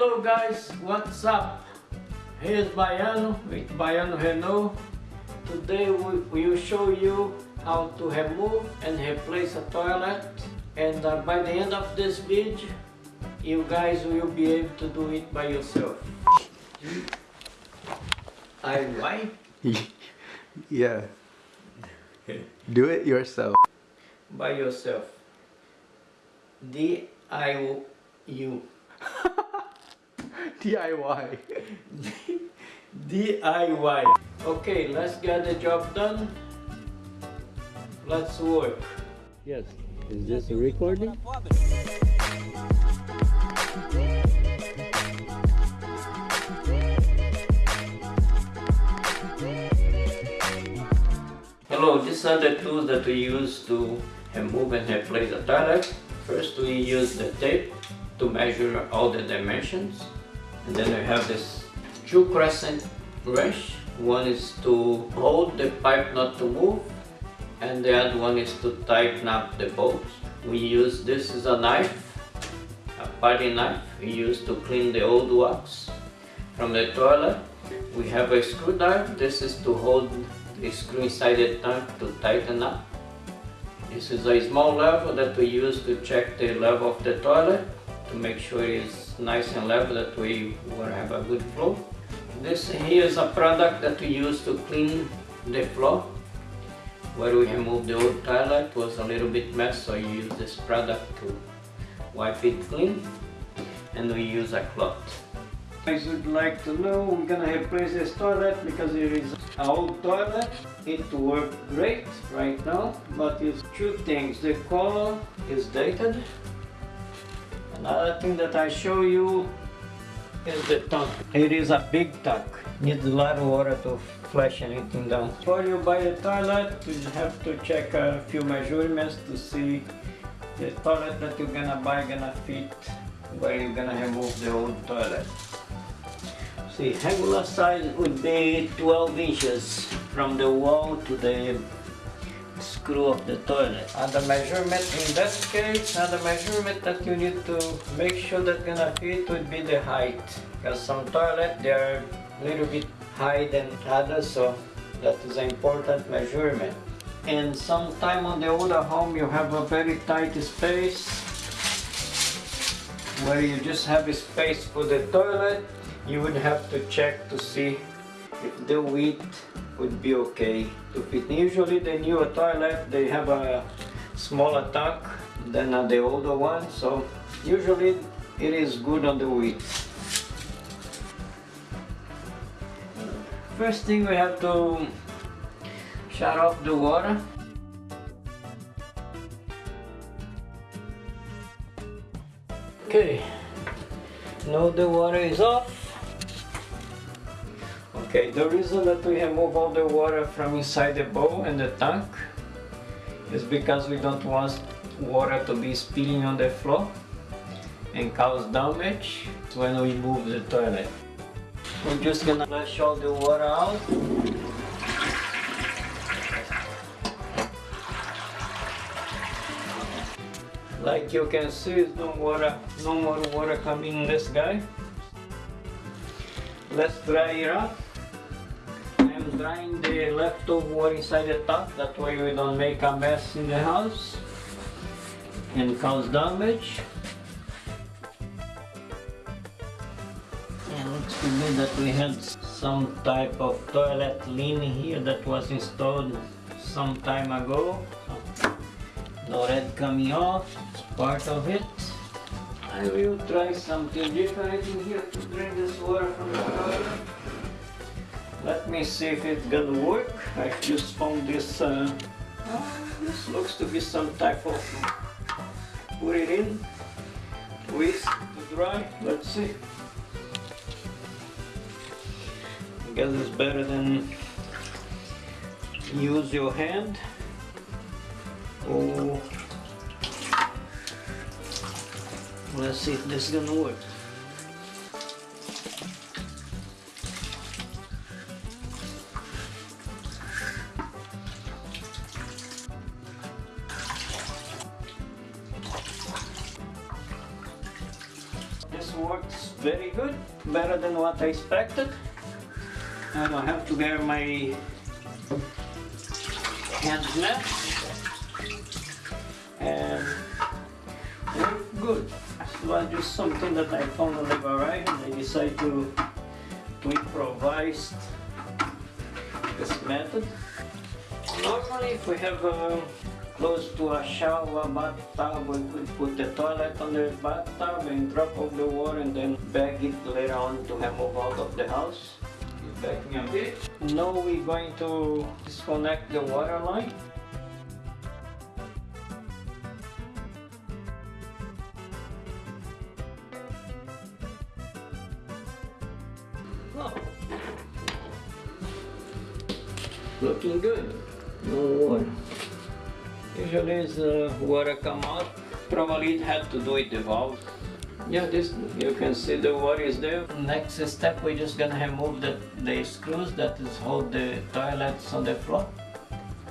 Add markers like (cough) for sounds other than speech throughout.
Hello guys, what's up? Here's Baiano with Baiano Renault. Today we will show you how to remove and replace a toilet and uh, by the end of this video you guys will be able to do it by yourself. I why? (laughs) yeah. (laughs) Do it yourself. By yourself. D I O U. (laughs) DIY. DIY. Okay, let's get the job done. Let's work. Yes. Is this a recording? Hello, these are the tools that we use to remove and replace the toilet. First we use the tape to measure all the dimensions. And then we have this two crescent wrench. One is to hold the pipe not to move and the other one is to tighten up the bolts. We use this is a knife, a putty knife we use to clean the old wax from the toilet. We have a screwdriver, this is to hold the screw inside the tank to tighten up. This is a small level that we use to check the level of the toilet to make sure it's nice and level that we will have a good flow. This here is a product that we use to clean the floor where we remove the old toilet was a little bit mess so you use this product to wipe it clean and we use a cloth. Guys would like to know we're gonna replace this toilet because it is an old toilet. It works great right now but it's two things. The color is dated. Another thing that I show you is the tank. It is a big tank. Needs a lot of water to flush anything down. Before you buy the toilet, you have to check a few measurements to see the toilet that you're gonna buy gonna fit where you're gonna remove the old toilet. See, regular size would be 12 inches from the wall to the screw of the toilet. And the measurement in that case, and the measurement that you need to make sure that gonna fit would be the height. Because some toilet they are a little bit higher than others, so that is an important measurement. And sometime on the older home you have a very tight space where you just have a space for the toilet. You would have to check to see if the width would be okay to fit. Usually the newer toilet they have a smaller tank than the older one so usually it is good on the width. First thing we have to shut off the water. Okay, now the water is off. Okay, the reason that we remove all the water from inside the bowl and the tank is because we don't want water to be spilling on the floor and cause damage when we move the toilet. We're just gonna flush all the water out. Like you can see, no water, no more water coming in this guy. Let's dry it up drying the leftover water inside the tub. That way we don't make a mess in the house and cause damage. And looks to me that we had some type of toilet lean here that was installed some time ago. No red coming off, it's part of it. I will try something different in here to drain this water from the toilet. Let me see if it's gonna work. I just found this, uh, this looks to be some type of, put it in, twist to dry, let's see. I guess it's better than use your hand. Oh, let's see if this is gonna work. Works very good, better than what I expected. I don't have to wear my hand net. And very good. It was just something that I found on the garage and I decided to, to improvise this method. Normally if we have uh, close to a shower bathtub we could put the toilet on the bathtub and drop off the water and then bag it later on to remove out of the house. Back me a bit. Now we're going to disconnect the water line. Looking good. No water. Usually is uh, water come out, probably it had to do with the valve. Yeah, this you can see the water is there. Next step, we're just gonna remove the, the screws that is hold the toilets on the floor.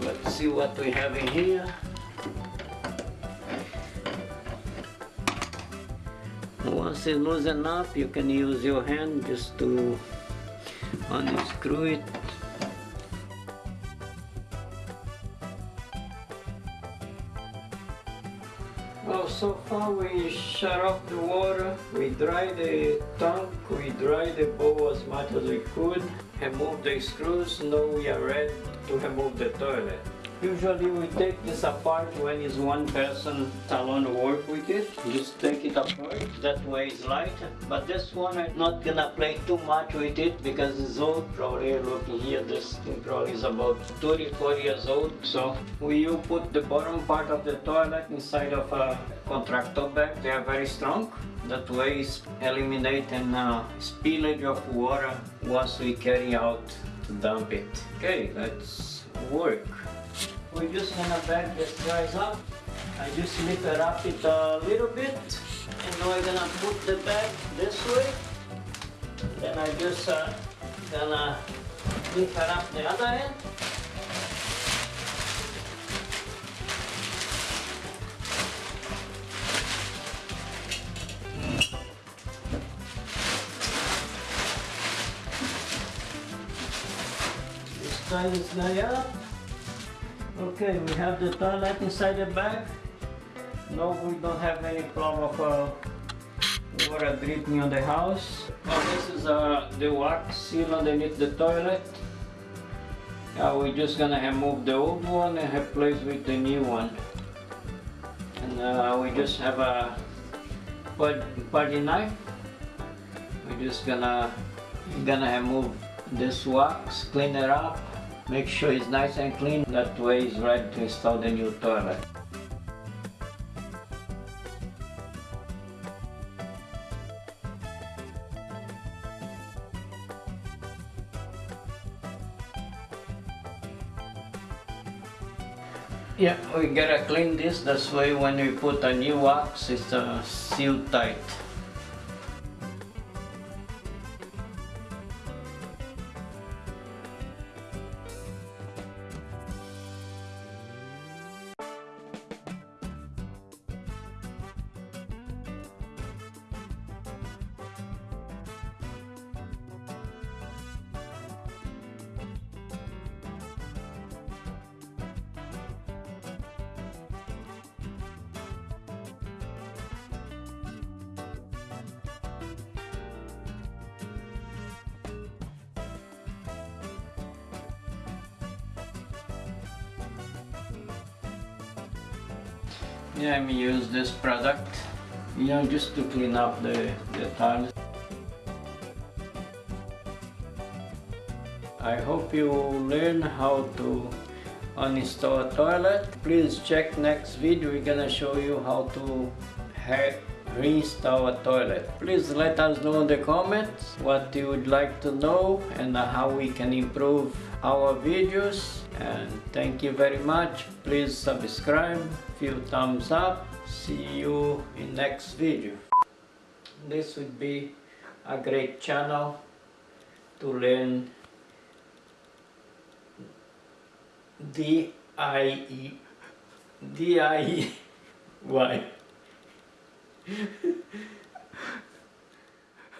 Let's see what we have in here. Once it loosen up, you can use your hand just to unscrew it So far we shut off the water, we dry the tank, we dry the bowl as much as we could, remove the screws, now we are ready to remove the toilet. Usually we take this apart when it's one person alone work with it. Just take it apart, that way it's light. But this one I'm not gonna play too much with it because it's old. Probably looking here, this thing probably is about 34 years old. So we will put the bottom part of the toilet inside of a contractor bag. They are very strong. That way it's eliminating uh, spillage of water once we carry out to dump it. Okay, let's work. We're just gonna bag this guys up. I just lift it up it a little bit and now I'm gonna put the bag this way. Then I just uh, gonna lift it up the other end. Just tie this guy up. Okay, we have the toilet inside the bag. No, we don't have any problem of uh, water dripping on the house. Now this is uh, the wax seal underneath the toilet. Uh, we're just gonna remove the old one and replace with the new one. And uh, we just have a putty knife. We're just gonna gonna remove this wax, clean it up, Make sure it's nice and clean, that way it's ready to install the new toilet. Yeah, we gotta clean this, that's why when we put a new wax, it's uh, sealed tight. Yeah, I'm use this product, you know, just to clean up the, the tiles. I hope you learn how to uninstall a toilet. Please check next video, we're gonna show you how to reinstall a toilet. Please let us know in the comments what you would like to know and how we can improve our videos and thank you very much. Please subscribe few thumbs up. See you in next video. This would be a great channel to learn D-I-E D-I-E-Y (laughs)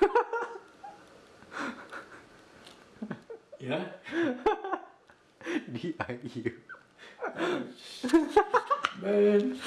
(laughs) yeah? (laughs) D I U. Man.